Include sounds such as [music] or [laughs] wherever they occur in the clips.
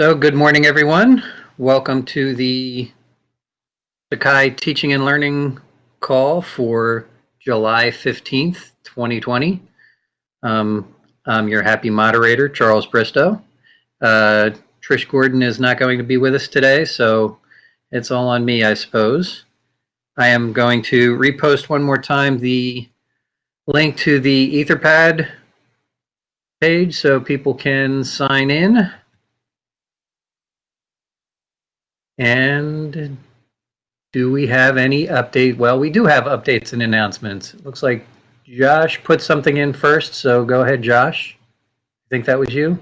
So good morning, everyone. Welcome to the Sakai Teaching and Learning call for July 15th, 2020. Um, I'm your happy moderator, Charles Bristow. Uh, Trish Gordon is not going to be with us today, so it's all on me, I suppose. I am going to repost one more time the link to the Etherpad page so people can sign in. And do we have any update? Well, we do have updates and announcements. It looks like Josh put something in first, so go ahead, Josh. I think that was you?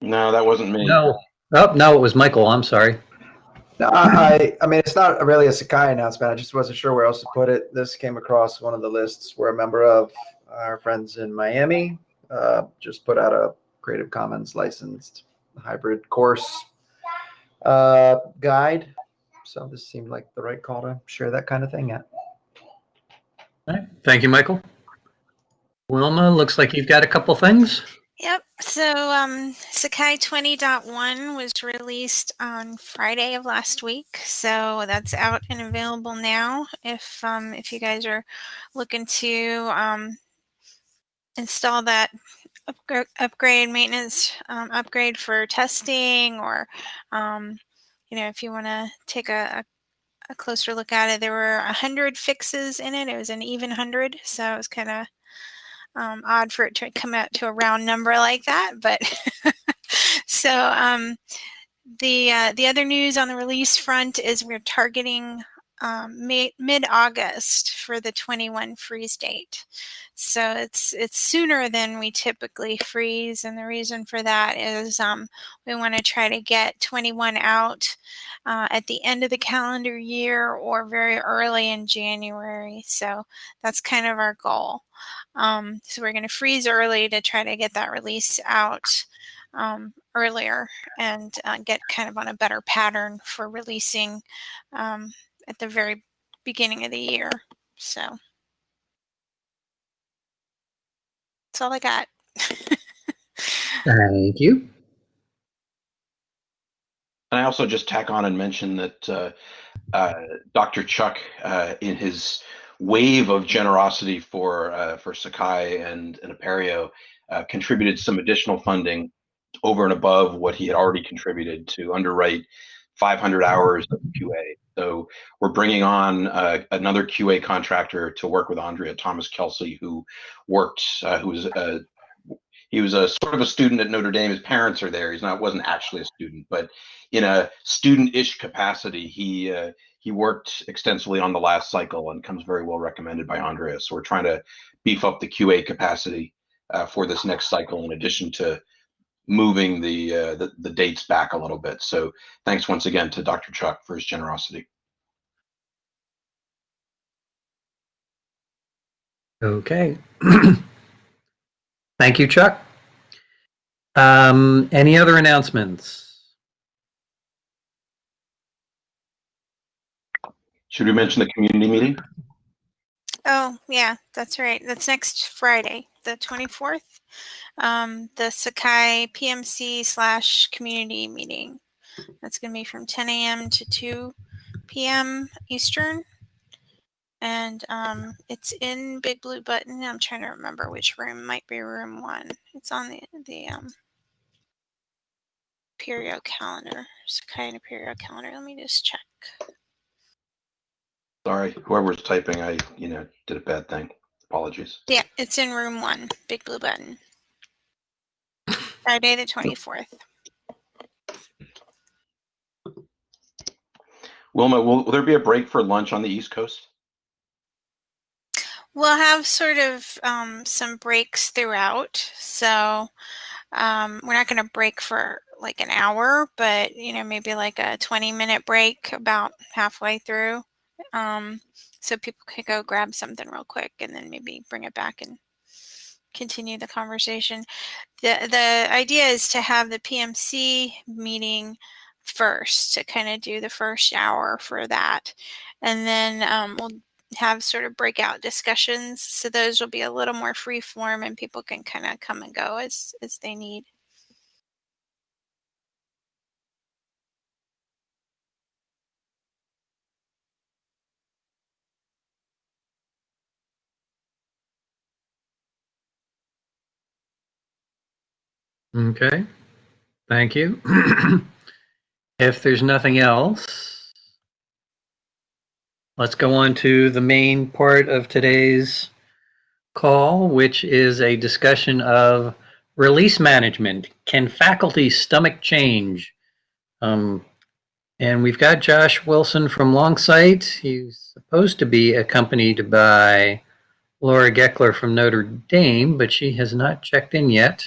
No, that wasn't me. No. Oh, no, it was Michael. I'm sorry. No, I, I mean, it's not really a Sakai announcement. I just wasn't sure where else to put it. This came across one of the lists we're a member of. Our friends in Miami uh, just put out a Creative Commons licensed hybrid course uh, guide. So this seemed like the right call to share that kind of thing at. All right. Thank you, Michael. Wilma, looks like you've got a couple things. Yep. So um, Sakai 20.1 was released on Friday of last week. So that's out and available now. If um, if you guys are looking to um, install that upgrade, upgrade maintenance um, upgrade for testing, or um, you know, if you want to take a, a, closer look at it, there were a hundred fixes in it. It was an even hundred, so it was kind of um, odd for it to come out to a round number like that, but [laughs] so um, the uh, the other news on the release front is we're targeting um, mid-August for the 21 freeze date. So it's it's sooner than we typically freeze, and the reason for that is um, we want to try to get 21 out uh, at the end of the calendar year or very early in January. So that's kind of our goal. Um, so we're going to freeze early to try to get that release out um, earlier and uh, get kind of on a better pattern for releasing um, at the very beginning of the year. So that's all I got. [laughs] Thank you. And I also just tack on and mention that uh, uh, Dr. Chuck, uh, in his wave of generosity for uh, for Sakai and, and Apereo, uh, contributed some additional funding over and above what he had already contributed to underwrite 500 hours of QA. So we're bringing on uh, another QA contractor to work with Andrea Thomas Kelsey, who worked, uh, who was a he was a sort of a student at Notre Dame. His parents are there. He's not wasn't actually a student, but in a student-ish capacity, he uh, he worked extensively on the last cycle and comes very well recommended by Andrea. So we're trying to beef up the QA capacity uh, for this next cycle, in addition to moving the, uh, the, the dates back a little bit. So thanks once again to Dr. Chuck for his generosity. Okay. [clears throat] Thank you, Chuck. Um, any other announcements? Should we mention the community meeting? Oh, yeah, that's right. That's next Friday, the 24th um, the Sakai PMC slash community meeting. That's going to be from 10 a.m. to 2 p.m. Eastern. And um, it's in Big Blue Button. I'm trying to remember which room. Might be room one. It's on the, the um, Apereo calendar. Sakai and Apereo calendar. Let me just check. Sorry, whoever's typing, I, you know, did a bad thing. Apologies. Yeah, it's in room one, Big Blue Button. Friday the 24th. Wilma, will, will there be a break for lunch on the East Coast? We'll have sort of um, some breaks throughout. So um, we're not going to break for like an hour, but you know, maybe like a 20 minute break about halfway through. Um, so people could go grab something real quick and then maybe bring it back and continue the conversation. The, the idea is to have the PMC meeting first to kind of do the first hour for that. And then um, we'll have sort of breakout discussions. So those will be a little more free form and people can kind of come and go as, as they need. Okay, thank you. [clears throat] If there's nothing else, let's go on to the main part of today's call, which is a discussion of release management. Can faculty stomach change? Um, and we've got Josh Wilson from Longsight. He's supposed to be accompanied by Laura Geckler from Notre Dame, but she has not checked in yet.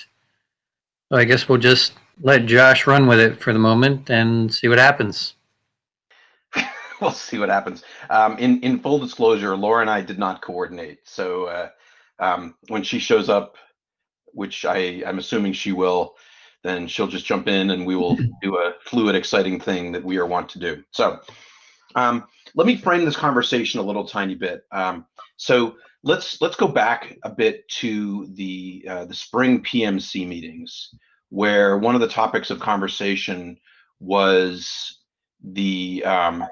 So I guess we'll just let Josh run with it for the moment and see what happens. [laughs] we'll see what happens. Um, in in full disclosure, Laura and I did not coordinate. So uh, um, when she shows up, which I I'm assuming she will, then she'll just jump in and we will [laughs] do a fluid, exciting thing that we are want to do. So um, let me frame this conversation a little tiny bit. Um, so let's let's go back a bit to the uh, the spring PMC meetings where one of the topics of conversation was the um,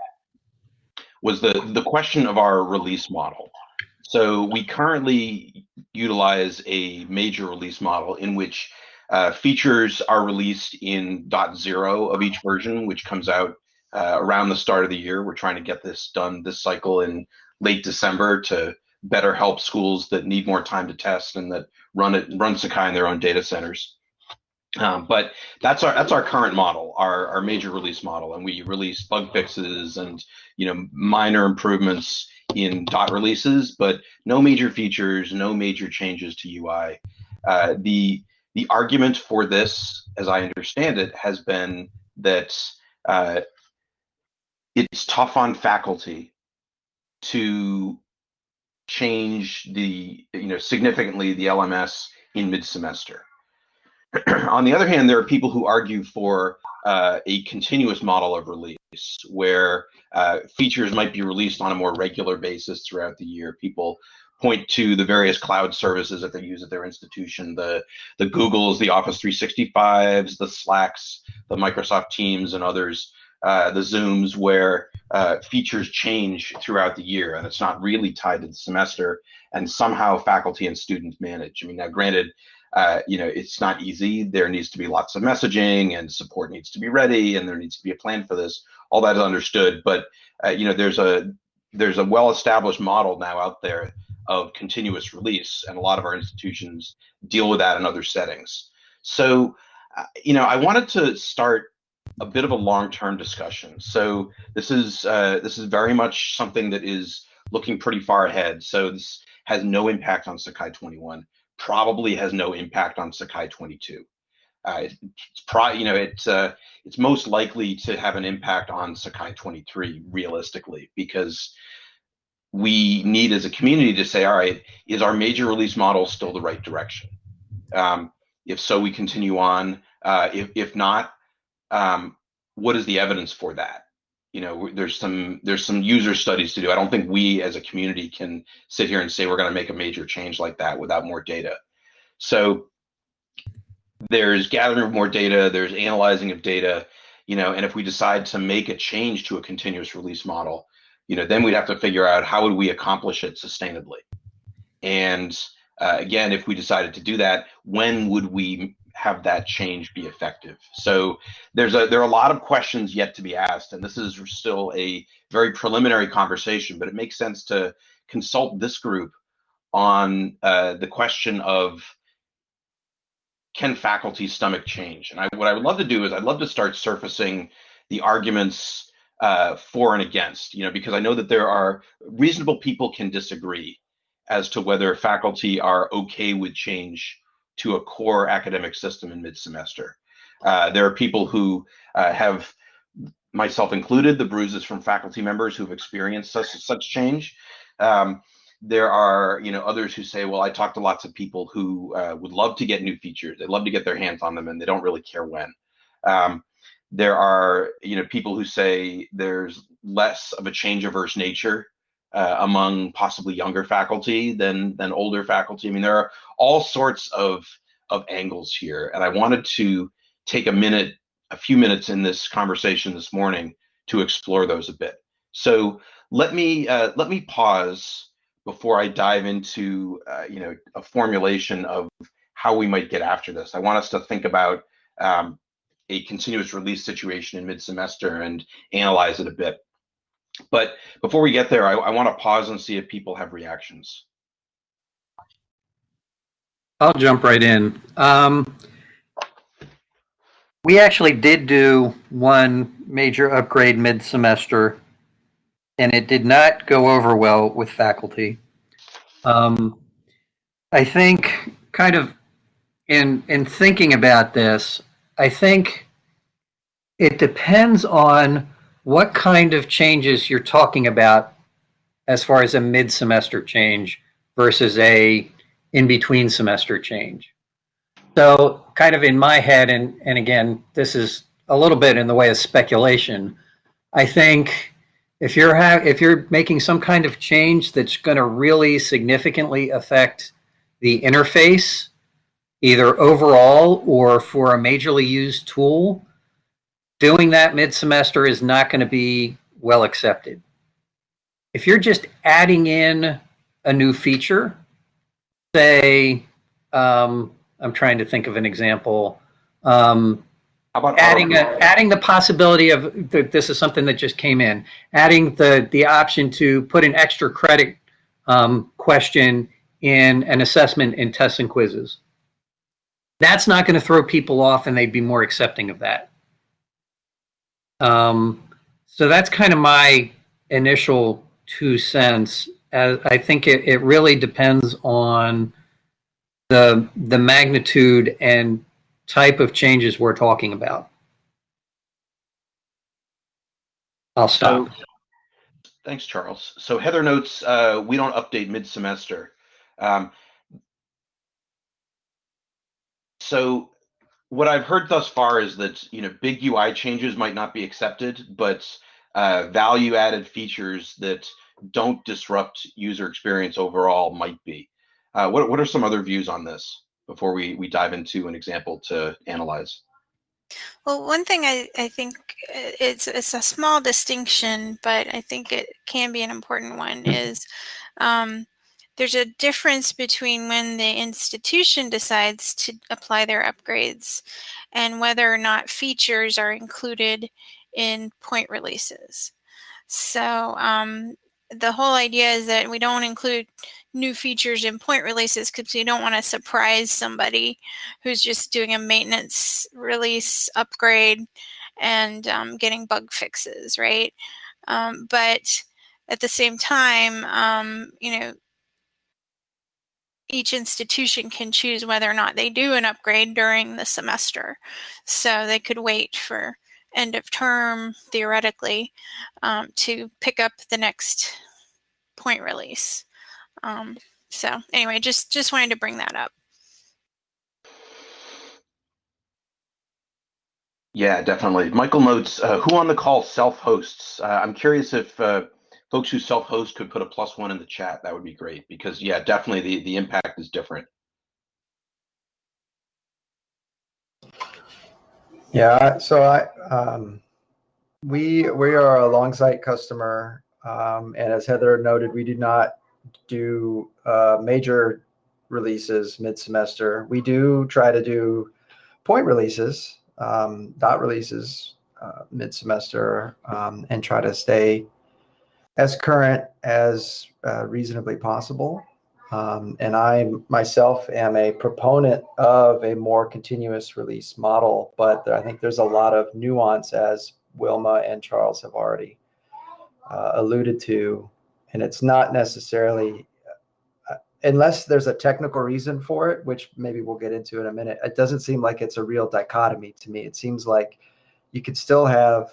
was the the question of our release model. So we currently utilize a major release model in which uh, features are released in dot zero of each version, which comes out uh, around the start of the year. We're trying to get this done this cycle in late December to better help schools that need more time to test and that run it run Sakai in their own data centers. Um, but that's our that's our current model, our our major release model, and we release bug fixes and you know minor improvements in dot releases, but no major features, no major changes to UI. Uh, the the argument for this, as I understand it, has been that uh, it's tough on faculty to change the you know significantly the LMS in mid semester [clears throat] on the other hand, there are people who argue for uh, a continuous model of release where uh, features might be released on a more regular basis throughout the year. People point to the various cloud services that they use at their institution, the, the Googles, the Office 365s, the Slacks, the Microsoft Teams, and others, uh, the Zooms, where uh, features change throughout the year and it's not really tied to the semester and somehow faculty and students manage. I mean, now granted, uh, you know, it's not easy. There needs to be lots of messaging and support needs to be ready and there needs to be a plan for this. All that is understood, but uh, you know, there's a there's a well-established model now out there of continuous release, and a lot of our institutions deal with that in other settings. So, uh, you know, I wanted to start a bit of a long-term discussion. So this is uh, this is very much something that is looking pretty far ahead. So this has no impact on Sakai 21 probably has no impact on Sakai 22. Uh, it's pro, you know, it's uh, it's most likely to have an impact on Sakai 23 realistically because we need as a community to say, all right, is our major release model still the right direction? Um, if so, we continue on. Uh, if if not, um, what is the evidence for that? you know there's some there's some user studies to do. I don't think we as a community can sit here and say we're going to make a major change like that without more data. So there's gathering of more data there's analyzing of data you know and if we decide to make a change to a continuous release model you know then we'd have to figure out how would we accomplish it sustainably. And uh, again if we decided to do that when would we have that change be effective? So there's a there are a lot of questions yet to be asked, and this is still a very preliminary conversation, but it makes sense to consult this group on uh, the question of can faculty stomach change? And I, what I would love to do is I'd love to start surfacing the arguments uh, for and against, you know, because I know that there are reasonable people can disagree as to whether faculty are okay with change to a core academic system in mid-semester. Uh, there are people who uh, have, myself included, the bruises from faculty members who've experienced such such change. Um, there are, you know, others who say, well, I talked to lots of people who uh, would love to get new features. They'd love to get their hands on them, and they don't really care when. Um, there are, you know, people who say there's less of a change averse nature uh, among possibly younger faculty than than older faculty. I mean, there are all sorts of of angles here, and I wanted to take a minute, a few minutes in this conversation this morning to explore those a bit. So let me uh, let me pause before I dive into uh, you know a formulation of how we might get after this. I want us to think about um, a continuous release situation in mid-semester and analyze it a bit. But before we get there, I, I want to pause and see if people have reactions. I'll jump right in. Um, we actually did do one major upgrade mid-semester, and it did not go over well with faculty. Um, I think, kind of, in in thinking about this, I think it depends on what kind of changes you're talking about as far as a mid-semester change versus a in-between semester change. So kind of in my head, and, and again, this is a little bit in the way of speculation, I think if you're if you're making some kind of change that's going to really significantly affect the interface, either overall or for a majorly used tool, doing that mid-semester is not going to be well accepted. If you're just adding in a new feature, say, um, I'm trying to think of an example. Um, How about adding a, adding the possibility of th- this is something that just came in. Adding the the option to put an extra credit um, question in an assessment in tests and quizzes. That's not going to throw people off, and they'd be more accepting of that. Um, so that's kind of my initial two cents. As I think it, it really depends on the the magnitude and type of changes we're talking about. I'll stop. Thanks, Charles. So Heather notes uh, we don't update mid-semester. Um, so what I've heard thus far is that you know big UI changes might not be accepted, but uh, value-added features that don't disrupt user experience overall might be. Uh, what what are some other views on this before we we dive into an example to analyze? Well, one thing I, I think uh, it's it's a small distinction, but I think it can be an important one is um, there's a difference between when the institution decides to apply their upgrades and whether or not features are included in point releases. So um, the whole idea is that we don't include new features in point releases because we don't want to surprise somebody who's just doing a maintenance release upgrade and um, getting bug fixes, right? Um, but at the same time, um, you know, each institution can choose whether or not they do an upgrade during the semester. So they could wait for end of term, theoretically, um, to pick up the next point release. Um, so anyway, just just wanted to bring that up. Yeah, definitely. Michael notes uh, who on the call self-hosts. Uh, I'm curious if uh, folks who self-host could put a plus one in the chat. That would be great because yeah, definitely the the impact is different. Yeah, so I, um, we, we are a Longsight customer. Um, and as Heather noted, we do not do, uh, major releases mid-semester. We do try to do point releases, um, dot releases, uh, mid-semester, um, and try to stay as current as uh, reasonably possible. Um, and I myself am a proponent of a more continuous release model, but I think there's a lot of nuance as Wilma and Charles have already uh, alluded to. And it's not necessarily, uh, unless there's a technical reason for it, which maybe we'll get into in a minute, it doesn't seem like it's a real dichotomy to me. It seems like you could still have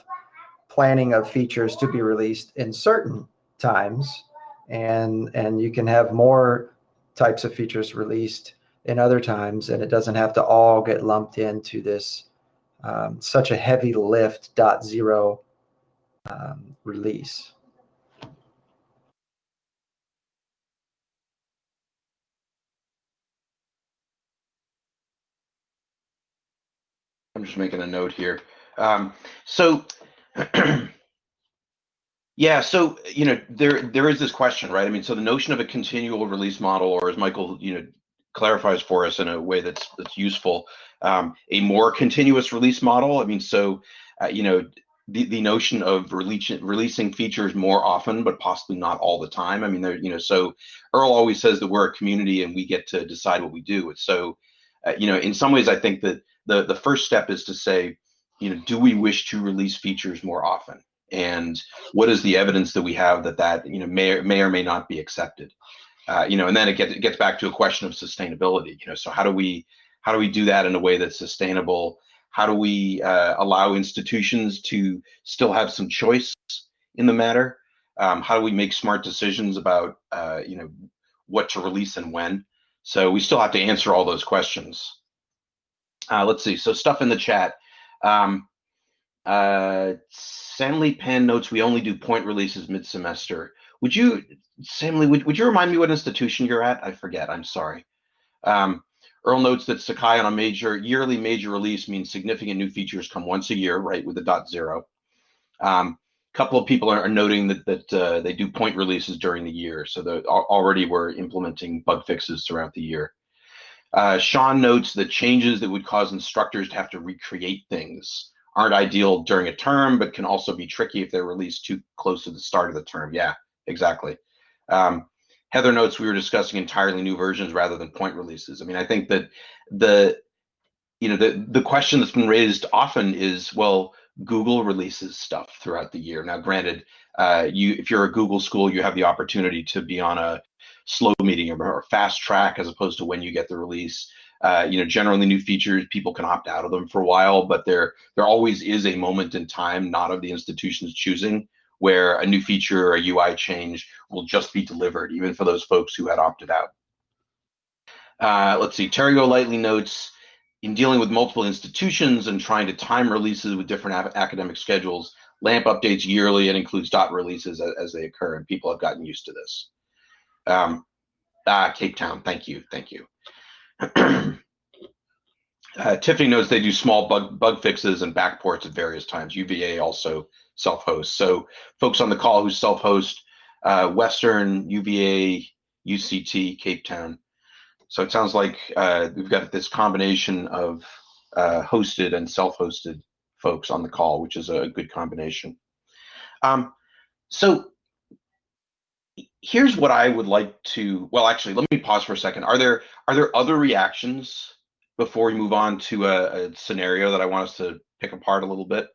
planning of features to be released in certain times and and you can have more types of features released in other times and it doesn't have to all get lumped into this um, such a heavy lift dot zero um, release I'm just making a note here. Um, so, [clears throat] yeah, so you know, there there is this question, right? I mean, so the notion of a continual release model, or as Michael, you know, clarifies for us in a way that's that's useful. Um, a more continuous release model. I mean, so uh, you know, the, the notion of release, releasing features more often, but possibly not all the time. I mean, there, you know, so Earl always says that we're a community and we get to decide what we do. So, uh, you know, in some ways, I think that the the first step is to say, you know, do we wish to release features more often? And what is the evidence that we have that that you know may or, may or may not be accepted? Uh, you know, and then it gets it gets back to a question of sustainability. You know, so how do we how do we do that in a way that's sustainable? How do we uh, allow institutions to still have some choice in the matter? Um, how do we make smart decisions about uh, you know what to release and when? So we still have to answer all those questions. Uh, let's see. So stuff in the chat. Um, uh, Stanley Penn notes we only do point releases mid-semester. Would you, Stanley, would, would you remind me what institution you're at? I forget. I'm sorry. Um, Earl notes that Sakai on a major yearly major release means significant new features come once a year, right, with the dot zero. A um, couple of people are, are noting that that uh, they do point releases during the year, so already we're implementing bug fixes throughout the year. Uh, Sean notes that changes that would cause instructors to have to recreate things aren't ideal during a term, but can also be tricky if they're released too close to the start of the term. Yeah, exactly. Um, Heather notes we were discussing entirely new versions rather than point releases. I mean, I think that the you know the the question that's been raised often is, well, Google releases stuff throughout the year. Now, granted, uh, you if you're a Google school, you have the opportunity to be on a slow meeting or, fast track as opposed to when you get the release. Uh, you know, generally new features, people can opt out of them for a while, but there there always is a moment in time, not of the institution's choosing, where a new feature or a UI change will just be delivered, even for those folks who had opted out. Uh, let's see, Terry Golightly notes, in dealing with multiple institutions and trying to time releases with different academic schedules, LAMP updates yearly and includes dot releases as, as, they occur, and people have gotten used to this. Um, ah, Cape Town, thank you, thank you. [clears throat] uh, Tiffany knows they do small bug, bug fixes and backports at various times. UVA also self-host. So folks on the call who self-host, uh, Western, UVA, UCT, Cape Town. So it sounds like uh, we've got this combination of uh, hosted and self-hosted folks on the call, which is a good combination. Um, so here's what I would like to. Well, actually, let me pause for a second. Are there are there other reactions before we move on to a, a scenario that I want us to pick apart a little bit?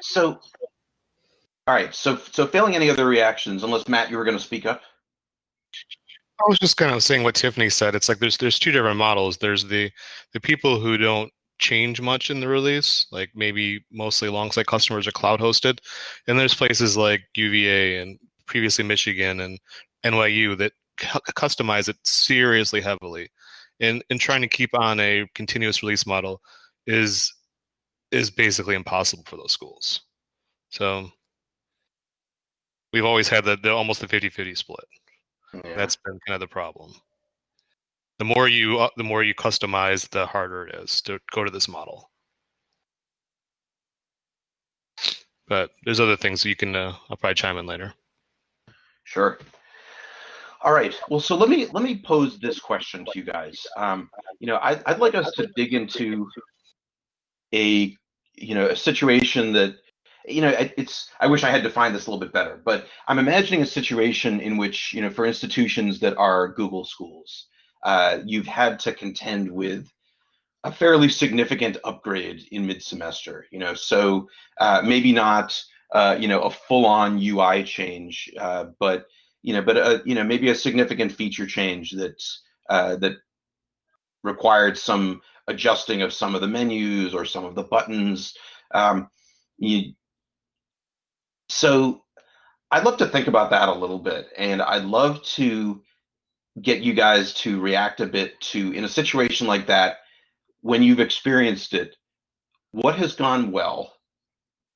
So, all right. So, so failing any other reactions, unless Matt, you were going to speak up. I was just kind of saying what Tiffany said. It's like there's there's two different models. There's the the people who don't change much in the release, like maybe mostly alongside customers are cloud hosted, and there's places like UVA and previously Michigan and NYU that customize it seriously heavily. And and trying to keep on a continuous release model is is basically impossible for those schools. So we've always had the, the almost the 50-50 split. Yeah. That's been kind of the problem. The more you uh, the more you customize, the harder it is to go to this model. But there's other things you can. Uh, I'll probably chime in later. Sure. All right. Well, so let me let me pose this question to you guys. Um, you know, I, I'd like us to dig into a you know a situation that you know it's i wish i had defined this a little bit better but i'm imagining a situation in which you know for institutions that are google schools uh, you've had to contend with a fairly significant upgrade in mid-semester you know so uh, maybe not uh, you know a full-on ui change uh, but you know but a, you know maybe a significant feature change that uh, that required some adjusting of some of the menus or some of the buttons. Um, you, so I'd love to think about that a little bit, and I'd love to get you guys to react a bit to in a situation like that when you've experienced it what has gone well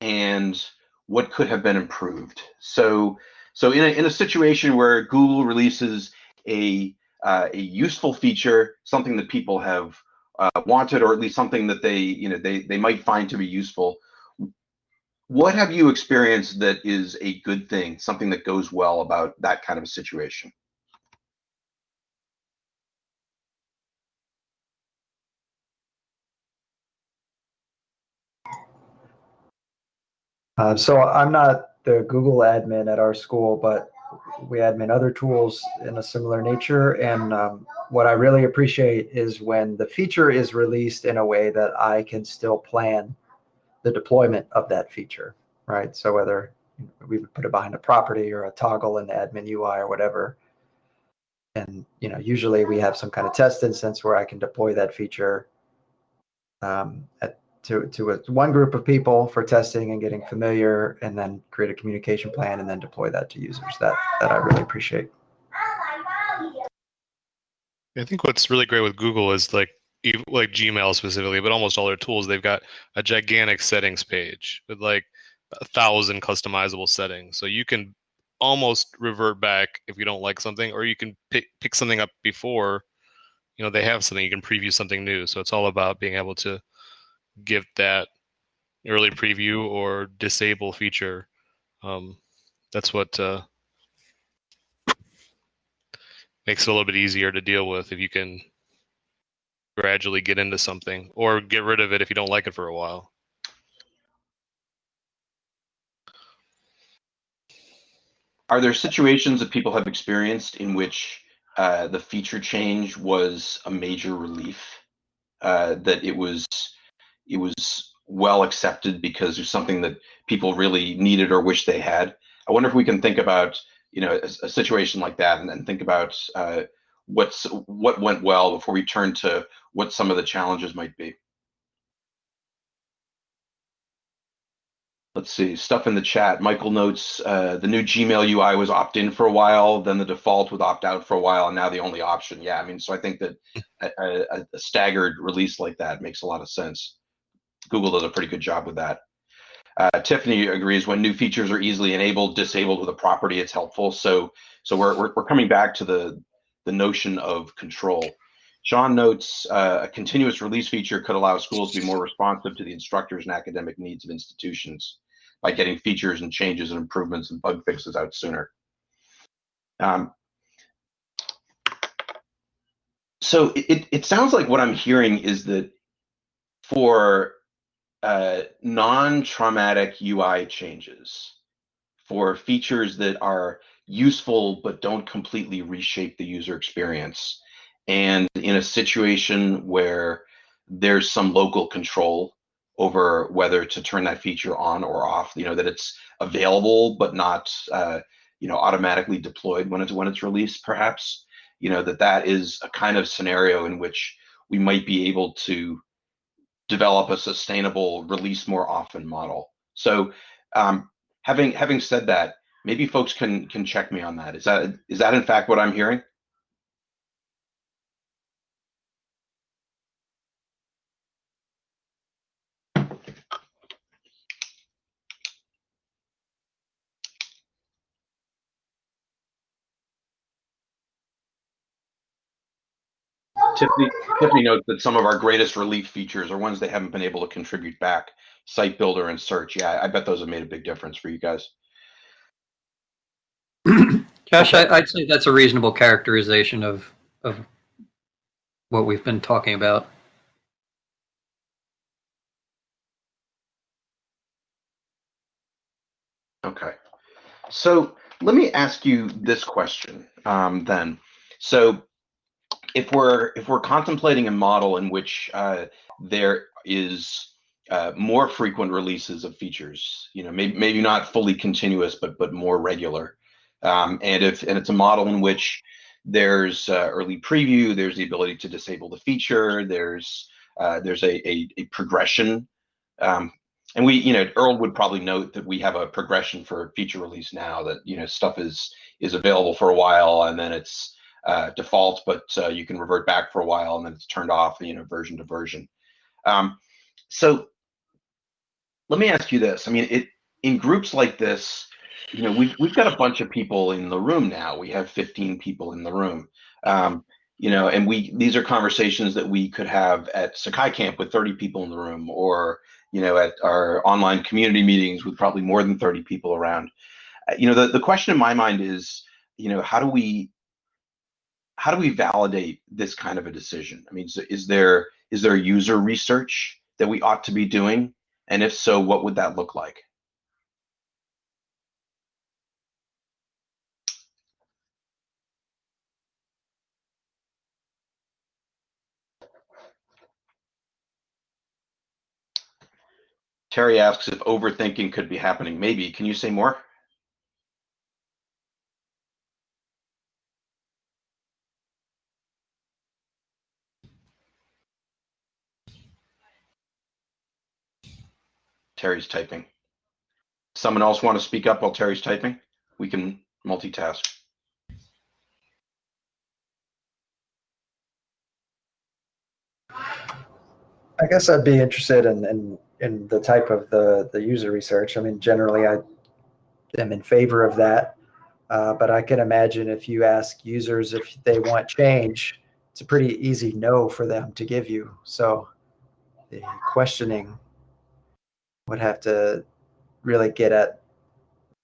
and what could have been improved so so in a, in a situation where google releases a uh, a useful feature, something that people have uh, wanted, or at least something that they you know they they might find to be useful. What have you experienced that is a good thing, something that goes well about that kind of a situation? Uh, so I'm not the Google admin at our school, but we admin other tools in a similar nature. And um, what I really appreciate is when the feature is released in a way that I can still plan the deployment of that feature, right? So whether we would put it behind a property or a toggle in the admin UI or whatever. And you know, usually we have some kind of test instance where I can deploy that feature um, at to to a, one group of people for testing and getting familiar, and then create a communication plan and then deploy that to users. That that I really appreciate. I think what's really great with Google is like like Gmail specifically, but almost all their tools, they've got a gigantic settings page with like a thousand customizable settings. So you can almost revert back if you don't like something, or you can pick pick something up before you know they have something. You can preview something new. So it's all about being able to give that early preview or disable feature. Um, that's what uh, makes it a little bit easier to deal with if you can gradually get into something or get rid of it if you don't like it for a while. Are there situations that people have experienced in which uh, the feature change was a major relief? Uh, that it was it was well accepted because there's something that people really needed or wish they had. I wonder if we can think about you know a, a situation like that and then think about uh, what's what went well before we turn to what some of the challenges might be. Let's see, stuff in the chat. Michael notes uh, the new Gmail UI was opt-in for a while, then the default was opt-out for a while, and now the only option. Yeah, I mean, so I think that a, a, a staggered release like that makes a lot of sense. Google does a pretty good job with that. Uh, Tiffany agrees when new features are easily enabled, disabled with a property, it's helpful. So, so we're, we're, we're coming back to the, the notion of control. Sean notes uh, a continuous release feature could allow schools to be more responsive to the instructors and academic needs of institutions by getting features and changes and improvements and bug fixes out sooner. Um, so it, it sounds like what I'm hearing is that for uh, non-traumatic UI changes for features that are useful but don't completely reshape the user experience. And in a situation where there's some local control over whether to turn that feature on or off, you know, that it's available but not, uh, you know, automatically deployed when it's when it's released, perhaps, you know, that that is a kind of scenario in which we might be able to develop a sustainable release more often model. So um, having having said that, maybe folks can can check me on that. Is that is that in fact what I'm hearing? Tiffany, Tiffany notes that some of our greatest relief features are ones they haven't been able to contribute back. Site builder and search. Yeah, I bet those have made a big difference for you guys. [clears throat] Josh, I, would say that's a reasonable characterization of of what we've been talking about. Okay, so let me ask you this question um, then. So if we're if we're contemplating a model in which uh, there is uh, more frequent releases of features, you know, maybe maybe not fully continuous, but but more regular, um, and if and it's a model in which there's uh, early preview, there's the ability to disable the feature, there's uh, there's a, a, a progression, um, and we you know Earl would probably note that we have a progression for feature release now that you know stuff is is available for a while and then it's uh, default, but uh, you can revert back for a while and then it's turned off, you know, version to version. Um, so let me ask you this. I mean, it in groups like this, you know, we've we've got a bunch of people in the room now. We have 15 people in the room. Um, you know, and we these are conversations that we could have at Sakai Camp with 30 people in the room, or you know, at our online community meetings with probably more than 30 people around. Uh, you know, the, the question in my mind is, you know, how do we how do we validate this kind of a decision? I mean, so is there is there user research that we ought to be doing? And if so, what would that look like? Terry asks if overthinking could be happening. Maybe. Can you say more? Terry's typing. Someone else want to speak up while Terry's typing? We can multitask. I guess I'd be interested in, in, in the type of the, the user research. I mean, generally I am in favor of that. Uh, but I can imagine if you ask users if they want change, it's a pretty easy no for them to give you. So the questioning would have to really get at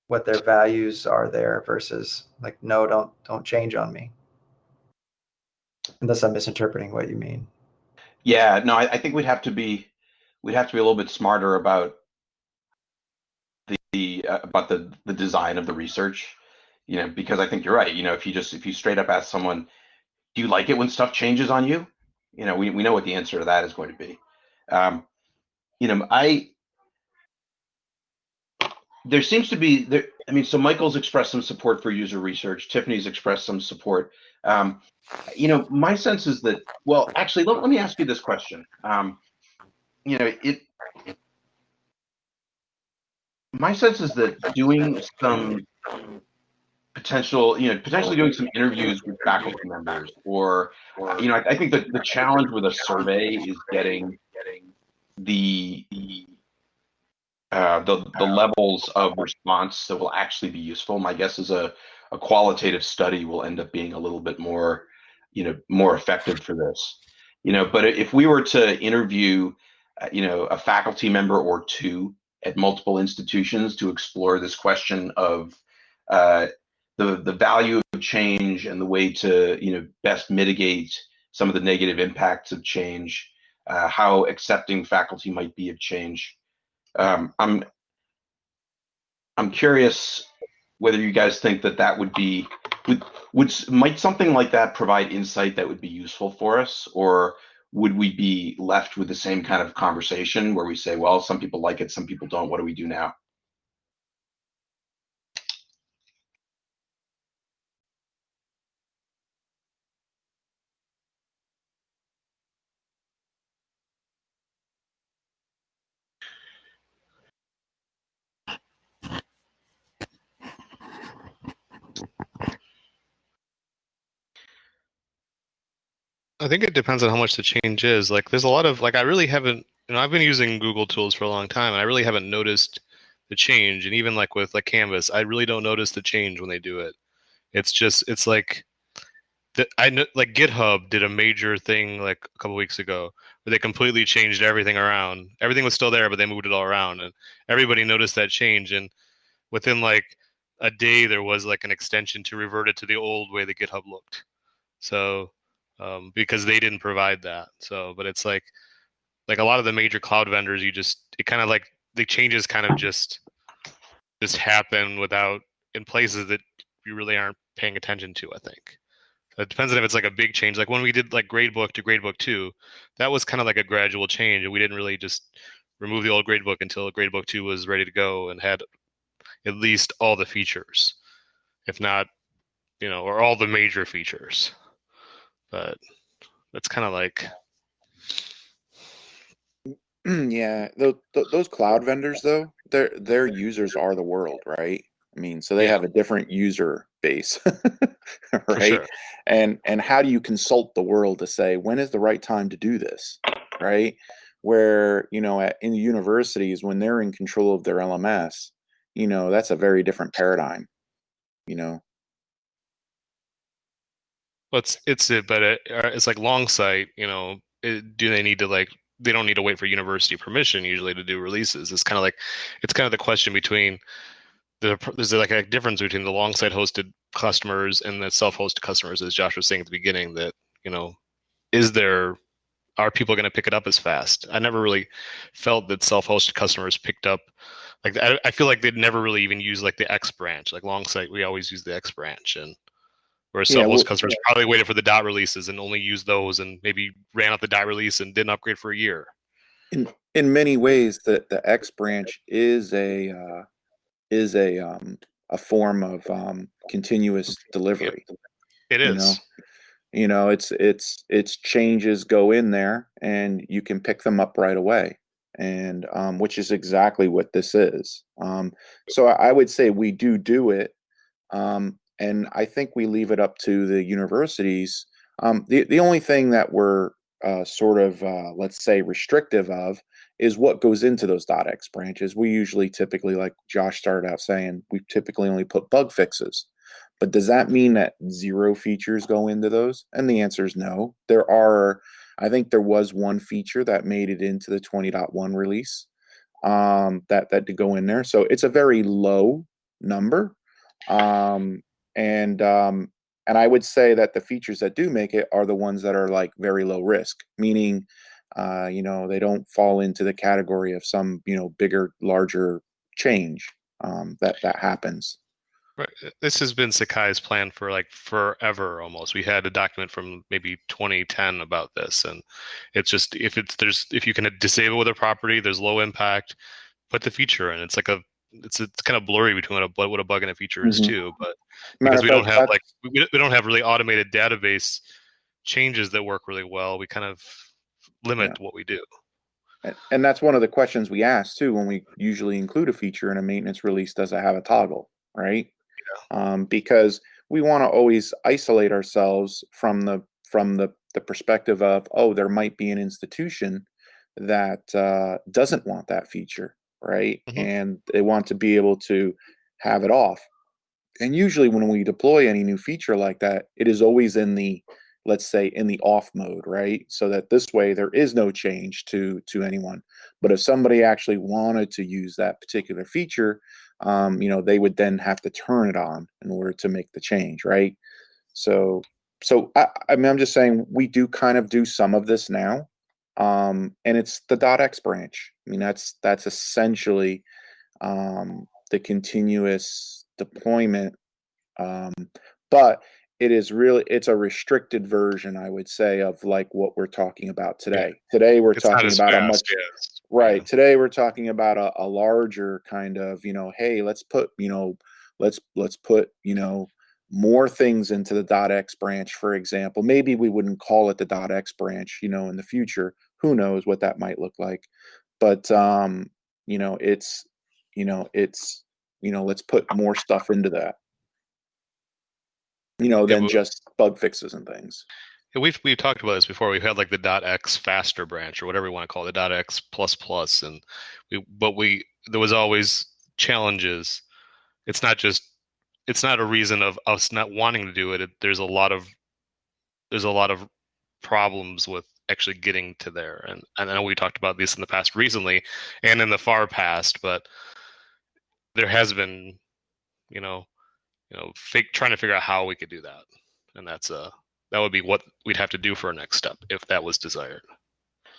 what their values are there versus like, no, don't don't change on me. Unless I'm misinterpreting what you mean. Yeah, no, I, I think we'd have to be we'd have to be a little bit smarter about the, the uh, about the the design of the research. You know, because I think you're right. You know, if you just if you straight up ask someone, do you like it when stuff changes on you? You know, we, we know what the answer to that is going to be. Um, you know, I there seems to be there. I mean, so Michael's expressed some support for user research. Tiffany's expressed some support. Um, you know, my sense is that. Well, actually, let, let me ask you this question. Um, you know, it. My sense is that doing some potential, you know, potentially doing some interviews with faculty members, or, you know, I, I think that the challenge with a survey is getting the, the uh, the, the levels of response that will actually be useful. My guess is a, a qualitative study will end up being a little bit more, you know, more effective for this. You know, but if we were to interview, uh, you know, a faculty member or two at multiple institutions to explore this question of uh, the the value of change and the way to, you know, best mitigate some of the negative impacts of change, uh, how accepting faculty might be of change um, I'm I'm curious whether you guys think that that would be would would might something like that provide insight that would be useful for us, or would we be left with the same kind of conversation where we say, well, some people like it, some people don't. What do we do now? I think it depends on how much the change is. Like, there's a lot of like I really haven't. You know, I've been using Google tools for a long time, and I really haven't noticed the change. And even like with like Canvas, I really don't notice the change when they do it. It's just it's like that I know like GitHub did a major thing like a couple weeks ago where they completely changed everything around. Everything was still there, but they moved it all around, and everybody noticed that change. And within like a day, there was like an extension to revert it to the old way the GitHub looked. So um, because they didn't provide that. So, but it's like like a lot of the major cloud vendors, you just it kind of like the changes kind of just just happen without in places that you really aren't paying attention to. I think it depends on if it's like a big change. Like when we did like gradebook to gradebook two, that was kind of like a gradual change, and we didn't really just remove the old gradebook until gradebook two was ready to go and had at least all the features, if not, you know, or all the major features but that's kind of like [clears throat] yeah those, those cloud vendors though their their users are the world right? I mean so they have a different user base [laughs] right? sure. and and how do you consult the world to say when is the right time to do this? Right? Where you know at, in the universities when they're in control of their lms you know, that's a very different paradigm. You know, Well, it's it's it, but it, uh, it's like Longsight. You know, it, do they need to like? They don't need to wait for university permission usually to do releases. It's kind of like, it's kind of the question between the there's like a difference between the Longsight hosted customers and the self-hosted customers, as Josh was saying at the beginning. That you know, is there are people going to pick it up as fast? I never really felt that self-hosted customers picked up. Like I, I feel like they'd never really even use like the X branch. Like Longsight, we always use the X branch, and whereas Yeah, well- customers probably waited for the dot releases and only used those, and maybe ran out the dot release and didn't upgrade for a year. in in many ways, the the X branch is a uh, is a um, a form of um, continuous delivery. It is. You know, you know, it's it's it's changes go in there, and you can pick them up right away, and um, which is exactly what this is. Um, so I, I would say we do do it, um, and I think we leave it up to the universities. Um, the the only thing that we're uh, sort of uh, let's say restrictive of is what goes into those .x branches. We usually typically, like Josh started out saying, we typically only put bug fixes. But does that mean that zero features go into those? And the answer is no. There are, I think there was one feature that made it into the 20.1 release um, that that did go in there. So it's a very low number, um, and um, and I would say that the features that do make it are the ones that are like very low risk, meaning. Uh, you know, they don't fall into the category of some, you know, bigger, larger change um, that that happens. Right. uh, This has been Sakai's plan for like forever almost. We had a document from maybe 2010 about this, and it's just if it's there's if you can disable with a property, there's low impact, put the feature in. It's like a it's it's kind of blurry between what a, what a bug and a feature is Mhm. too, but because we don't have like we, we don't have really automated database changes that work really well. We kind of limit what we do. And, and that's one of the questions we ask too when we usually include a feature in a maintenance release. Does it have a toggle, right? Um, because we want to always isolate ourselves from the from the the perspective of oh, there might be an institution that uh, doesn't want that feature, right? Mhm. And they want to be able to have it off. And usually, when we deploy any new feature like that, it is always in the let's say in the off mode right so that this way there is no change to to anyone but if somebody actually wanted to use that particular feature um, you know they would then have to turn it on in order to make the change right so so I, I mean i'm just saying we do kind of do some of this now um, and it's the dot .x branch i mean that's that's essentially um, the continuous deployment um, but it is really it's a restricted version i would say of like what we're talking about today today we're It's talking about a much yes. right Yeah. today we're talking about a, a larger kind of you know hey let's put you know let's let's put you know more things into the. dot .x branch for example. Maybe we wouldn't call it the. dot .x branch you know in the future. Who knows what that might look like. But um you know it's you know it's you know let's put more stuff into that. You know Yeah, than but- just bug fixes and things. Yeah, we've we've talked about this before. We've had like the. dot .x faster branch or whatever you want to call it, the .x plus plus, and we but we there was always challenges. It's not just it's not a reason of us not wanting to do it. it there's a lot of there's a lot of problems with actually getting to there, and, and I know we talked about this in the past recently and in the far past, but there has been, you know, you know, fake, trying to figure out how we could do that, and that's uh that would be what we'd have to do for a next step if that was desired.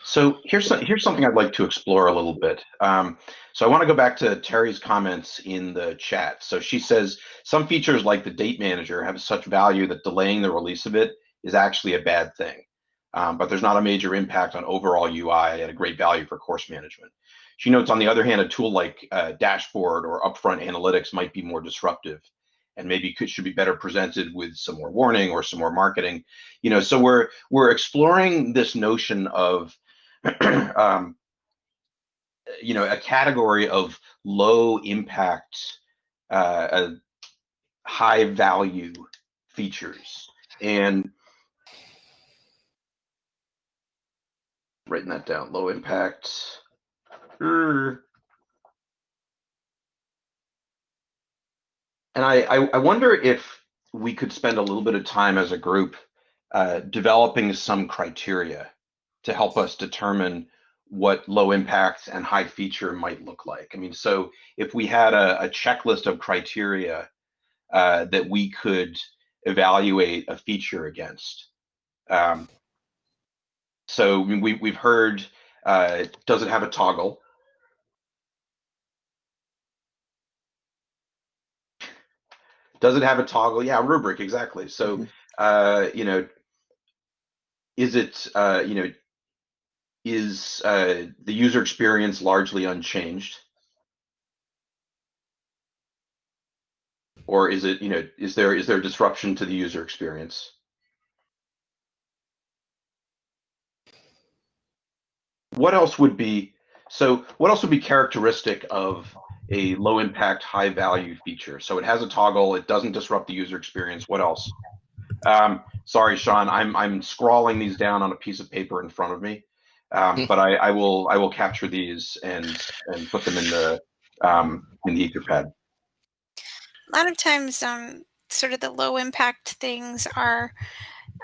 So here's here's something I'd like to explore a little bit. Um, so I want to go back to Terry's comments in the chat. So she says some features like the date manager have such value that delaying the release of it is actually a bad thing. Um, but there's not a major impact on overall UI and a great value for course management. She notes, on the other hand, a tool like uh, Dashboard or Upfront Analytics might be more disruptive and maybe could, should be better presented with some more warning or some more marketing. You know, so we're we're exploring this notion of [clears throat] um, you know, a category of low impact, uh, uh, high value features. And writing that down, low impact. er, and I, I, I wonder if we could spend a little bit of time as a group uh, developing some criteria to help us determine what low impact and high feature might look like. I mean, so if we had a, a checklist of criteria uh, that we could evaluate a feature against. Um, so we, we've heard, uh, does it have a toggle? Does it have a toggle? Yeah, rubric, exactly. So, Mhm. uh, you know, is it, uh, you know, is uh, the user experience largely unchanged? Or is it, you know, is there is there disruption to the user experience? What else would be so what else would be characteristic of a low impact, high value feature? So it has a toggle, it doesn't disrupt the user experience. What else? Um, sorry, Sean, I'm I'm scrawling these down on a piece of paper in front of me. Um, but I, I will I will capture these and and put them in the um, in the Etherpad. A lot of times, um, sort of the low impact things are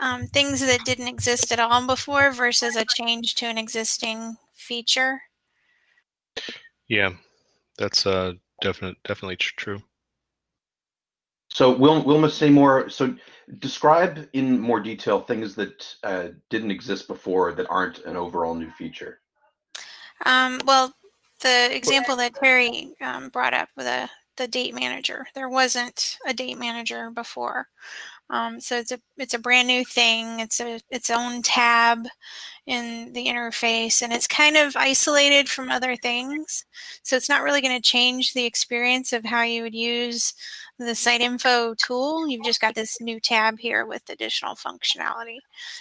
um, things that didn't exist at all before versus a change to an existing feature. Yeah, that's uh definite definitely tr- true. So Wil- Wilma Seymour, so describe in more detail things that uh, didn't exist before that aren't an overall new feature. Um, well, the example that Terry um, brought up with the the date manager, there wasn't a date manager before. Um, so it's a it's a brand new thing. It's a its own tab in the interface, and it's kind of isolated from other things. So it's not really going to change the experience of how you would use the site info tool. You've just got this new tab here with additional functionality.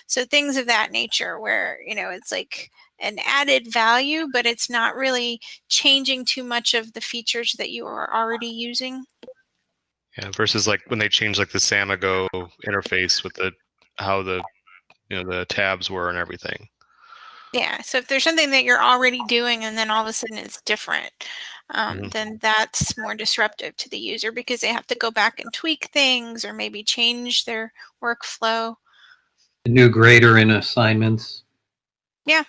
So things of that nature, where you know it's like an added value, but it's not really changing too much of the features that you are already using. Yeah, versus like when they changed like the Samago interface with the how the you know the tabs were and everything. Yeah. So if there's something that you're already doing and then all of a sudden it's different, um, Mhm. then that's more disruptive to the user because they have to go back and tweak things or maybe change their workflow. The new grader in assignments. Yeah.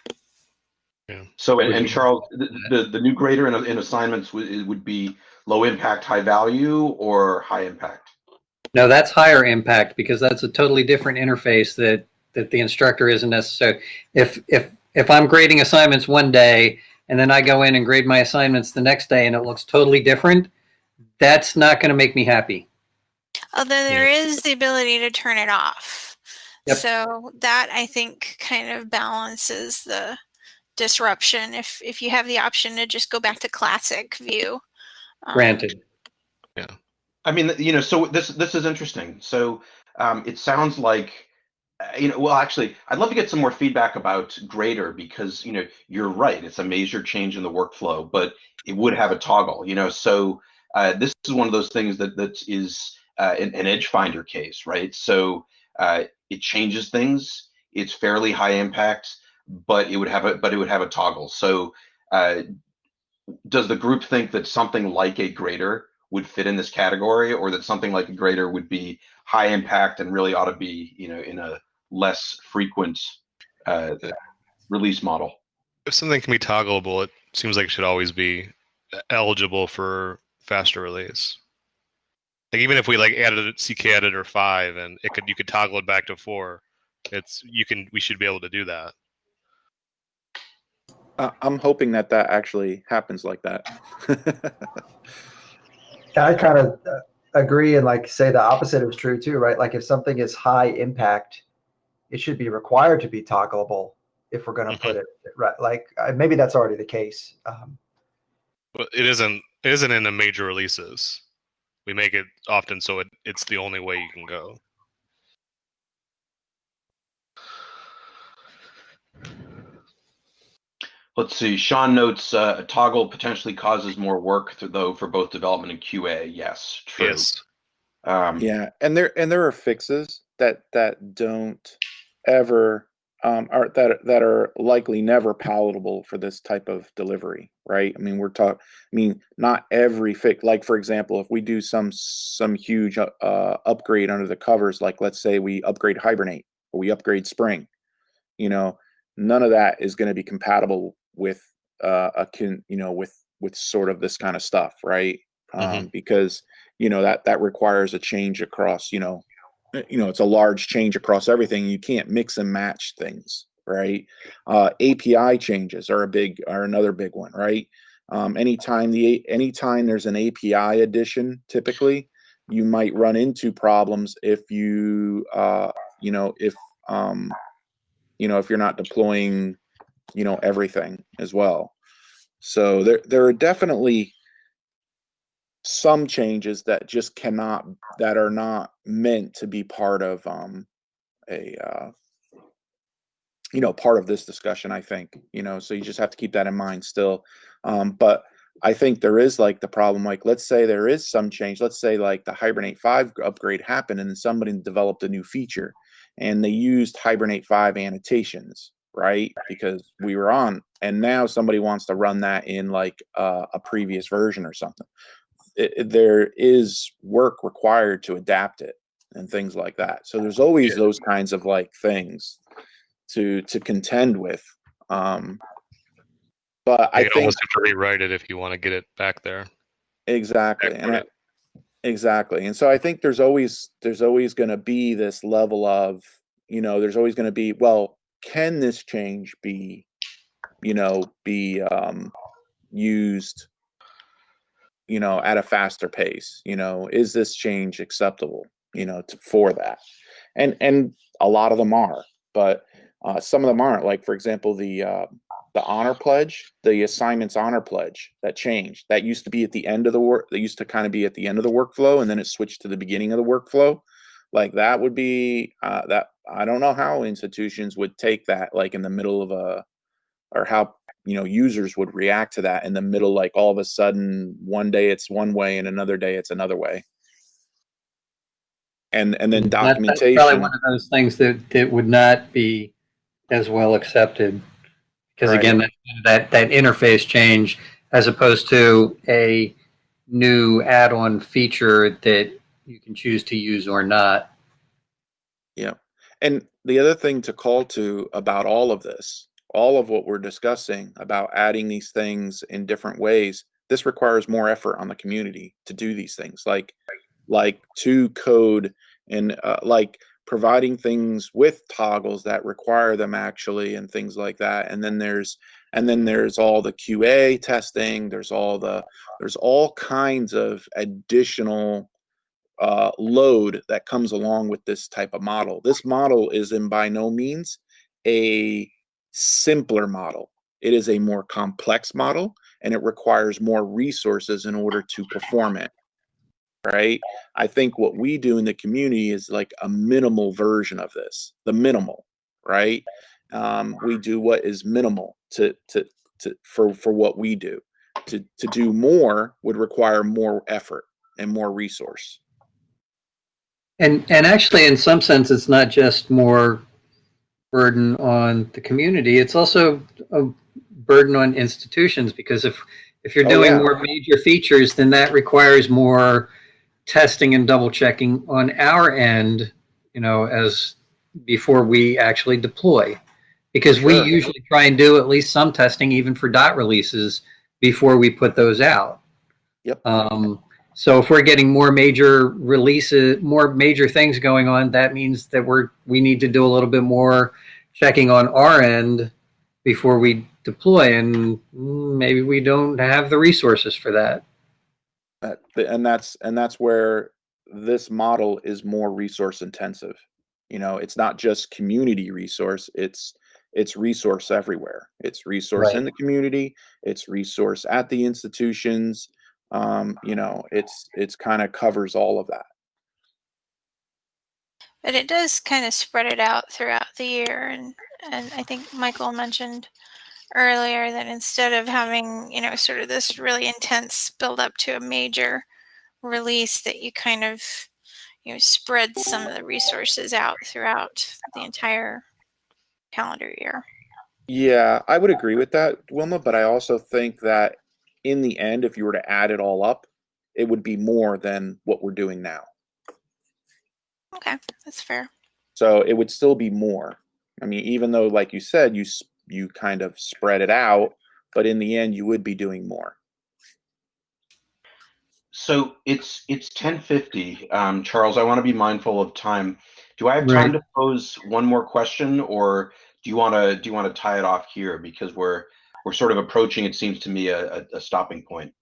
Yeah. So and, and Charles, the, the the new grader in, in assignments would it would be low impact, high value, or high impact. No, that's higher impact because that's a totally different interface that that the instructor isn't necessary. If if if I'm grading assignments one day and then I go in and grade my assignments the next day and it looks totally different, that's not going to make me happy. Although there is the ability to turn it off. Yep. So that I think kind of balances the disruption if if you have the option to just go back to classic view. Um, Granted. Yeah. I mean, you know, so this this is interesting. So um, it sounds like, you know, well, actually, I'd love to get some more feedback about Grader because you know you're right. It's a major change in the workflow, but it would have a toggle. You know, so uh, this is one of those things that that is uh, an, an edge finder case, right? So uh, it changes things. It's fairly high impact, but it would have a but it would have a toggle. So uh, does the group think that something like a grader would fit in this category or that something like a grader would be high impact and really ought to be you know in a less frequent uh, release model If something can be toggleable, it seems like it should always be eligible for faster release. Like even if we like added CKEditor five and it could you could toggle it back to four, it's you can we should be able to do that. Uh, I'm hoping that that actually happens like that. [laughs] I kind of uh, agree and like say the opposite is true too, right? Like if something is high impact, it should be required to be toggleable if we're going to put it right. Like uh, maybe that's already the case. Um, But it isn't it isn't in the major releases. We make it often so it, it's the only way you can go. let's see sean notes uh, a toggle potentially causes more work though for both development and qa yes true Yes. um, yeah, and there and there are fixes that that don't ever um, are that that are likely never palatable for this type of delivery, right? I mean, we're talking. I mean, not every fix. Like for example, if we do some some huge uh, upgrade under the covers, like let's say we upgrade Hibernate or we upgrade Spring, you know, none of that is going to be compatible with uh, a can you know with with sort of this kind of stuff, right? Um, mm-hmm. Because you know that that requires a change across you know you know it's a large change across everything you can't mix and match things right? Uh, api changes are a big are another big one right? Um, anytime the anytime there's an api addition typically you might run into problems if you uh, you know if um, you know if you're not deploying you know everything as well. So there there are definitely some changes that just cannot that are not meant to be part of um a uh you know part of this discussion i think you know so you just have to keep that in mind still. Um but i think there is like the problem like let's say there is some change let's say like the hibernate 5 upgrade happened and somebody developed a new feature and they used hibernate 5 annotations right. because we were on and now somebody wants to run that in like uh, a previous version or something it, there is work required to adapt it and things like that. So there's always those kinds of like things to to contend with. Um, but I think almost have to rewrite it if you want to get it back there. Exactly, and I, exactly, and so I think there's always there's always going to be this level of you know there's always going to be well can this change be you know be um, used you know, at a faster pace? You know, is this change acceptable? You know, to, for that, and and a lot of them are, but uh, some of them aren't. Like for example, the uh, the honor pledge, the assignments honor pledge that changed. That used to be at the end of the work. That used to kind of be at the end of the workflow, and then it switched to the beginning of the workflow. Like that would be uh, that. I don't know how institutions would take that, like in the middle of a, or how you know users would react to that in the middle like all of a sudden one day it's one way and another day it's another way. And and then mm-hmm. documentation that's probably one of those things that that would not be as well accepted. Because right. again that, that that interface change as opposed to a new add-on feature that you can choose to use or not. Yeah. And the other thing to call to about all of this all of what we're discussing about adding these things in different ways this requires more effort on the community to do these things like like to code and uh, like providing things with toggles that require them actually and things like that and then there's and then there's all the qa testing there's all the there's all kinds of additional uh, load that comes along with this type of model. This model is in by no means a simpler model. It is a more complex model and it requires more resources in order to perform it. Right. I think what we do in the community is like a minimal version of this, the minimal, right? Um, we do what is minimal to, to, to, for, for what we do. To, to do more would require more effort and more resource. And, and actually, in some sense, it's not just more burden on the community. It's also a burden on institutions because if if you're oh, doing yeah. more major features, then that requires more testing and double checking on our end, you know, as before we actually deploy. Because sure. we usually try and do at least some testing even for dot releases before we put those out. Yep. Um, so if we're getting more major releases, more major things going on, that means that we're we need to do a little bit more checking on our end before we deploy, and maybe we don't have the resources for that. Uh, and that's and that's where this model is more resource intensive. You know, it's not just community resource; it's it's resource everywhere. It's resource right. in the community. It's resource at the institutions um, you know, it's it's kind of covers all of that. But it does kind of spread it out throughout the year, and and I think Michael mentioned earlier that instead of having you know sort of this really intense build up to a major release, that you kind of you know spread some of the resources out throughout the entire calendar year. Yeah, I would agree with that, Wilma, but I also think that in the end, if you were to add it all up, it would be more than what we're doing now. Okay, that's fair. So it would still be more. I mean, even though, like you said, you you kind of spread it out, but in the end, you would be doing more. So it's it's 10:50. Um, Charles, I want to be mindful of time. Do I have time Right. to pose one more question, or do you want to do you want to tie it off here because we're we're sort of approaching, it seems to me, a, a, a stopping point.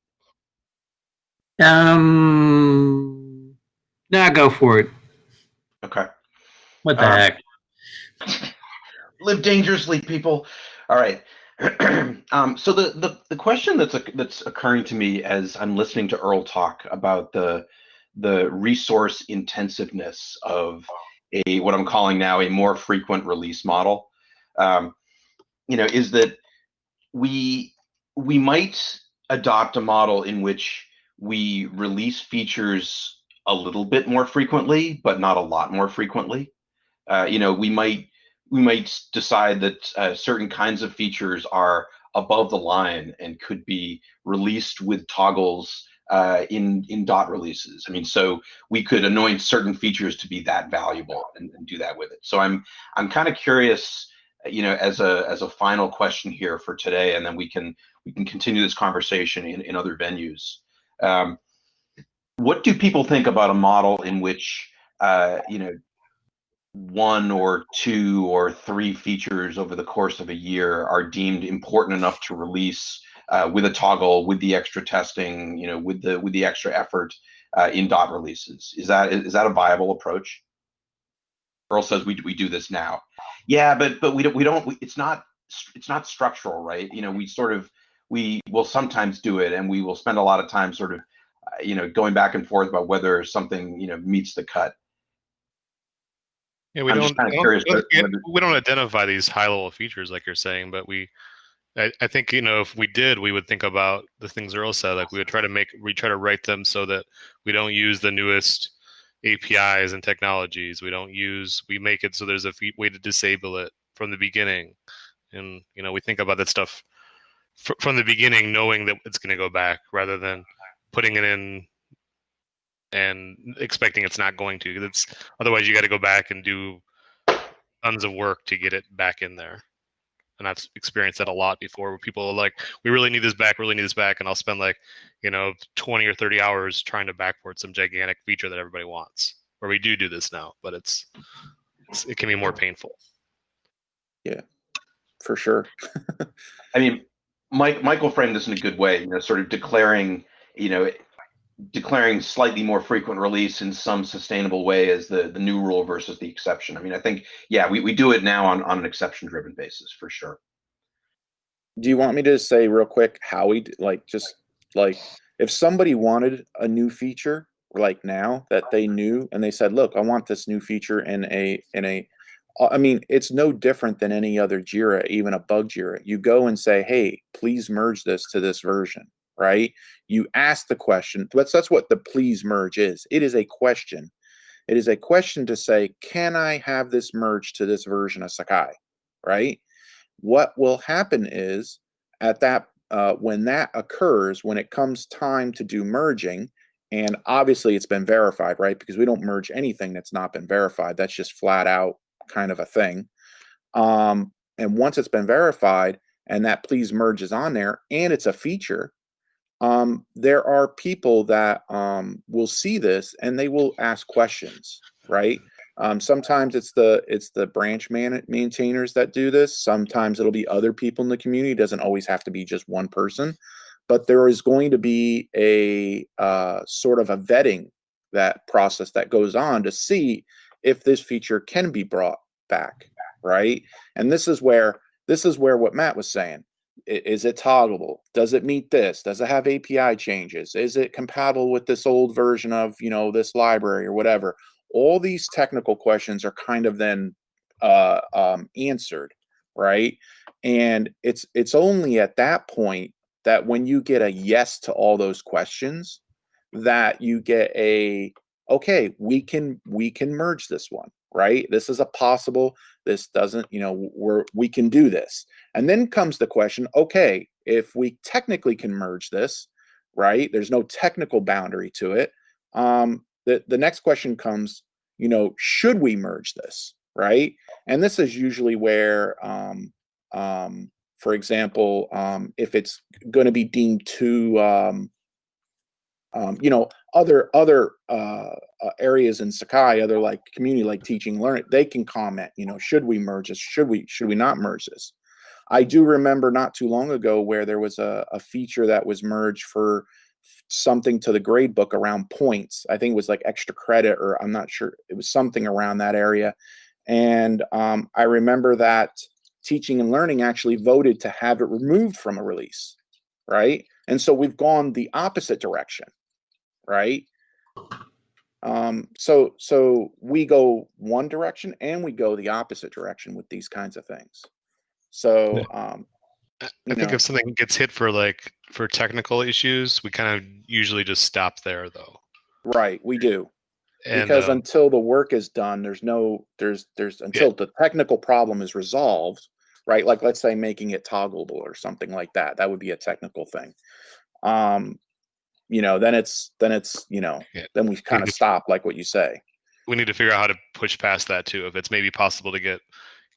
Um, nah, go for it. Okay. What the Um, heck? [laughs] live dangerously, people. All right. [clears throat] um, so the, the the question that's that's occurring to me as I'm listening to Earl talk about the the resource intensiveness of a what I'm calling now a more frequent release model, um, you know, is that we we might adopt a model in which we release features a little bit more frequently, but not a lot more frequently. Uh, you know, we might we might decide that uh, certain kinds of features are above the line and could be released with toggles uh, in in dot releases. I mean, so we could anoint certain features to be that valuable and, and do that with it. So I'm I'm kind of curious, you know, as a as a final question here for today, and then we can we can continue this conversation in, in other venues. Um, what do people think about a model in which uh, you know one or two or three features over the course of a year are deemed important enough to release uh, with a toggle, with the extra testing, you know, with the with the extra effort uh, in dot releases. Is that is that a viable approach? Earl says we we do this now. Yeah, but but we don't we don't. We, it's not it's not structural, right? You know, we sort of we will sometimes do it, and we will spend a lot of time sort of uh, you know going back and forth about whether something you know meets the cut. Yeah, we I'm don't. kinda I curious don't- yeah, we don't identify these high-level features like you're saying, but we. I, I think you know if we did, we would think about the things Earl said. Like we would try to make, we try to write them so that we don't use the newest APIs and technologies. We don't use. We make it so there's a way to disable it from the beginning, and you know we think about that stuff fr- from the beginning, knowing that it's going to go back, rather than putting it in and expecting it's not going to. 'cause It's otherwise you got to go back and do tons of work to get it back in there. And I've experienced that a lot before where people are like, we really need this back, really need this back. And I'll spend like, you know, 20 or 30 hours trying to backport some gigantic feature that everybody wants. Where we do do this now, but it's, it's it can be more painful. Yeah, for sure. [laughs] I mean, Mike Michael framed this in a good way, you know, sort of declaring, you know, declaring slightly more frequent release in some sustainable way as the the new rule versus the exception. I mean, I think yeah, we, we do it now on, on an exception driven basis for sure. Do you want me to say real quick how we like just like if somebody wanted a new feature like now that they knew and they said, "Look, I want this new feature in a in a uh, mean, it's no different than any other Jira, even a bug Jira. You go and say, "Hey, please merge this to this version." Right? You ask the question. That's that's what the please merge is. It is a question. It is a question to say, "Can I have this merge to this version of Sakai?" Right? what will happen is at that uh, when that occurs when it comes time to do merging and obviously it's been verified right because we don't merge anything that's not been verified that's just flat out kind of a thing um, and once it's been verified and that please merge is on there and it's a feature um, there are people that um, will see this and they will ask questions right um, sometimes it's the it's the branch man maintainers that do this. Sometimes it'll be other people in the community. It doesn't always have to be just one person, but there is going to be a uh, sort of a vetting that process that goes on to see if this feature can be brought back, right? And this is where this is where what Matt was saying. Is it toggleable? Does it meet this? Does it have API changes? Is it compatible with this old version of you know this library or whatever? all these technical questions are kind of then uh, um, answered right and it's it's only at that point that when you get a yes to all those questions that you get a okay we can we can merge this one right? This is a possible. This doesn't, you know, we're we can do this. And then comes the question, okay, if we technically can merge this, right? There's no technical boundary to it. Um, the the next question comes, you know, should we merge this, right? And this is usually where, um, um, for example, um, if it's going to be deemed too um, um, you know other other uh, uh, areas in Sakai, other like community like teaching learning, they can comment. You know, should we merge this? Should we should we not merge this? I do remember not too long ago where there was a, a feature that was merged for something to the grade book around points. I think it was like extra credit, or I'm not sure. It was something around that area. And um, I remember that teaching and learning actually voted to have it removed from a release, right? And so we've gone the opposite direction right? Um, so so we go one direction and we go the opposite direction with these kinds of things. So um, I think know. if something gets hit for like for technical issues, we kind of usually just stop there though. right, we do. And because uh, until the work is done, there's no there's there's until the technical problem is resolved, right? Like let's say making it toggleable or something like that. That would be a technical thing. Um, you know, then it's then it's you know Yeah. then we kind of stop like what you say. we need to figure out how to push past that too. If it's maybe possible to get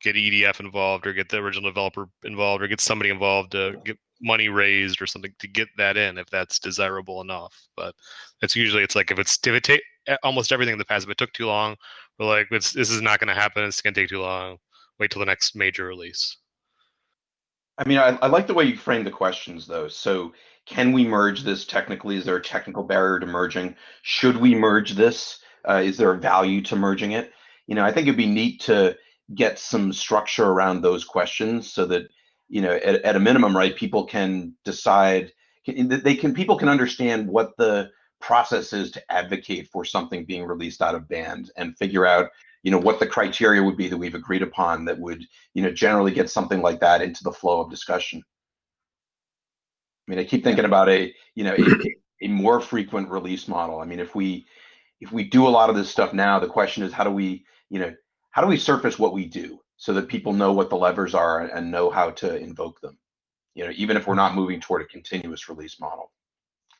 get EDF involved or get the original developer involved or get somebody involved to get money raised or something to get that in if that's desirable enough. But it's usually it's like if it's if it take almost everything in the past if it took too long, we're like it's, this is not going to happen. It's going to take too long. Wait till the next major release. I mean, I, I like the way you frame the questions, though. So, can we merge this technically? Is there a technical barrier to merging? Should we merge this? Uh, is there a value to merging it? You know, I think it'd be neat to get some structure around those questions so that, you know, at, at a minimum, right, people can decide, they can, people can understand what the process is to advocate for something being released out of band and figure out, you know, what the criteria would be that we've agreed upon that would you know, generally get something like that into the flow of discussion. I mean, I keep thinking about a, you know, a, a more frequent release model. I mean, if we if we do a lot of this stuff now, the question is how do we, you know, how do we surface what we do so that people know what the levers are and know how to invoke them? You know, even if we're not moving toward a continuous release model.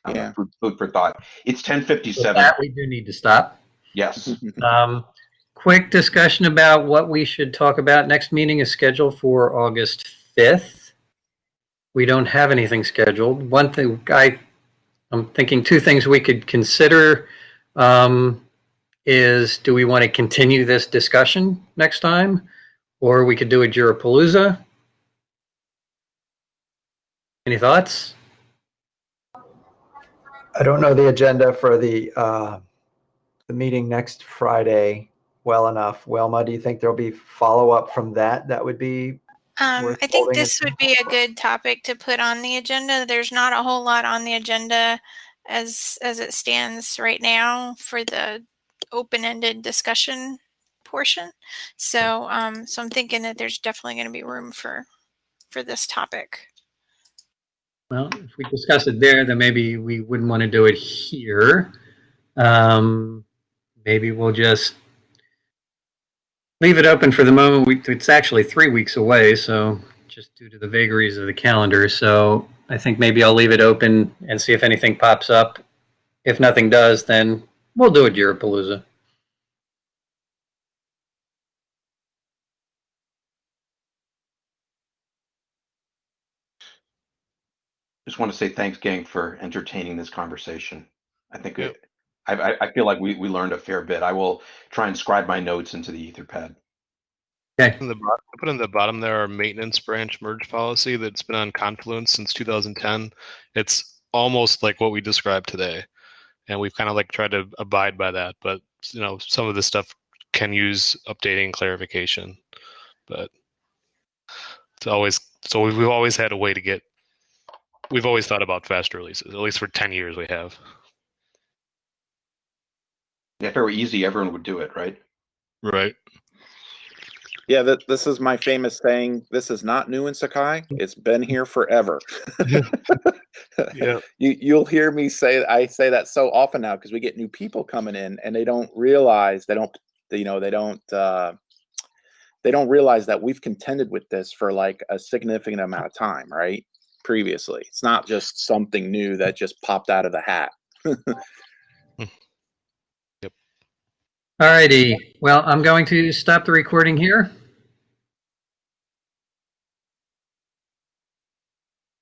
Um, Yeah. Food, food for thought. It's With 1057. that, we do need to stop. Yes. [laughs] Um, quick discussion about what we should talk about. Next meeting is scheduled for August 5th. We don't have anything scheduled. One thing I, I'm thinking two things we could consider um, is do we want to continue this discussion next time? Or we could do a Jirapalooza? Any thoughts? I don't know the agenda for the, uh, the meeting next Friday well enough. Wilma, do you think there'll be follow-up from that? That would be, Um, I think this would be a good topic to put on the agenda. There's not a whole lot on the agenda as as it stands right now for the open-ended discussion portion. So um, so I'm thinking that there's definitely going to be room for for this topic. Well, if we discuss it there, then maybe we wouldn't want to do it here. Um, maybe we'll just leave it open for the moment. We, it's actually three weeks away, so just due to the vagaries of the calendar. So I think maybe I'll leave it open and see if anything pops up. If nothing does, then we'll do it, Jirapalooza. Just want to say thanks, gang, for entertaining this conversation. I think Yep. it, I, I- I feel like we, we learned a fair bit. I will try and scribe my notes into the Etherpad. Okay. In the bottom, put in the bottom there our maintenance branch merge policy that's been on Confluence since 2010. It's almost like what we described today, and we've kind of like tried to abide by that. But you know, some of this stuff can use updating clarification, but it's always so we've, we've always had a way to get. We've always thought about fast releases. At least for 10 years, we have. Yeah, if it were easy, everyone would do it, right? Right. Yeah, that this is my famous saying. This is not new in Sakai. It's been here forever. [laughs] yeah. yeah. [laughs] You you'll hear me say I say that so often now because we get new people coming in and they don't realize they don't you know they don't uh, they don't realize that we've contended with this for like a significant amount of time, right? Previously, it's not just something new that just popped out of the hat. Hmm. All righty. Well, I'm going to stop the recording here.